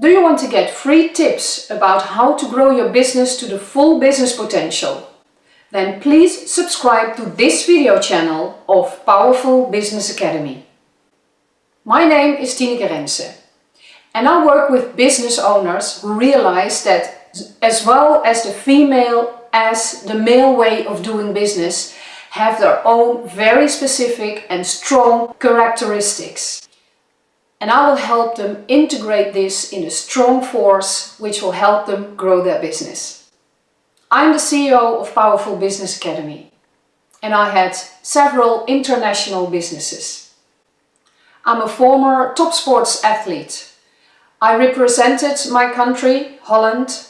Do you want to get free tips about how to grow your business to the full business potential? Then please subscribe to this video channel of Powerful Business Academy. My name is Tineke Rense and I work with business owners who realize that as well as the female as the male way of doing business have their own very specific and strong characteristics and I will help them integrate this in a strong force which will help them grow their business. I'm the CEO of Powerful Business Academy and I had several international businesses. I'm a former top sports athlete. I represented my country, Holland,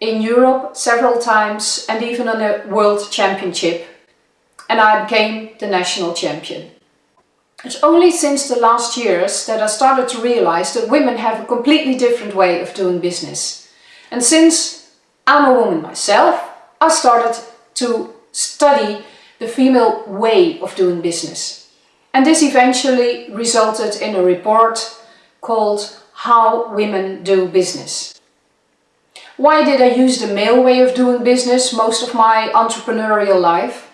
in Europe several times and even on a world championship and I became the national champion. It's only since the last years that I started to realize that women have a completely different way of doing business. And since I'm a woman myself, I started to study the female way of doing business. And this eventually resulted in a report called How Women Do Business. Why did I use the male way of doing business most of my entrepreneurial life?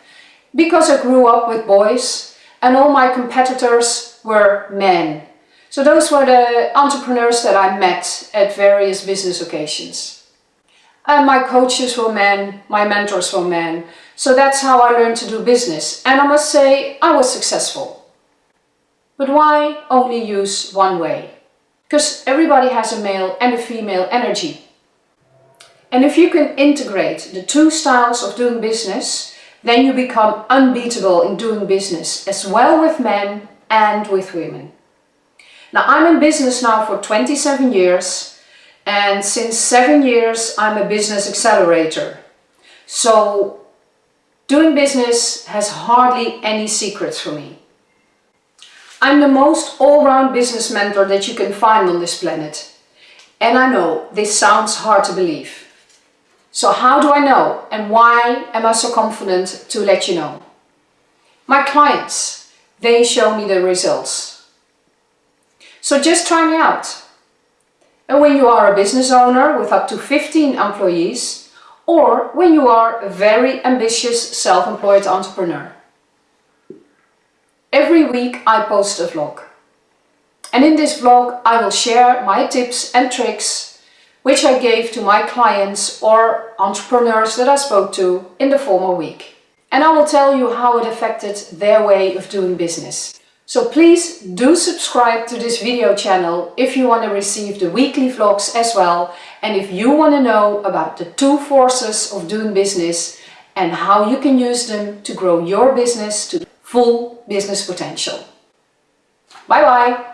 Because I grew up with boys and all my competitors were men. So those were the entrepreneurs that I met at various business occasions. And my coaches were men, my mentors were men. So that's how I learned to do business. And I must say, I was successful. But why only use one way? Because everybody has a male and a female energy. And if you can integrate the two styles of doing business, then you become unbeatable in doing business as well with men and with women. Now I'm in business now for 27 years and since seven years I'm a business accelerator. So doing business has hardly any secrets for me. I'm the most all-round business mentor that you can find on this planet. And I know this sounds hard to believe. So how do I know and why am I so confident to let you know? My clients, they show me the results. So just try me out. And when you are a business owner with up to 15 employees or when you are a very ambitious self-employed entrepreneur. Every week I post a vlog. And in this vlog I will share my tips and tricks which I gave to my clients or entrepreneurs that I spoke to in the former week. And I will tell you how it affected their way of doing business. So please do subscribe to this video channel if you want to receive the weekly vlogs as well and if you want to know about the two forces of doing business and how you can use them to grow your business to full business potential. Bye bye!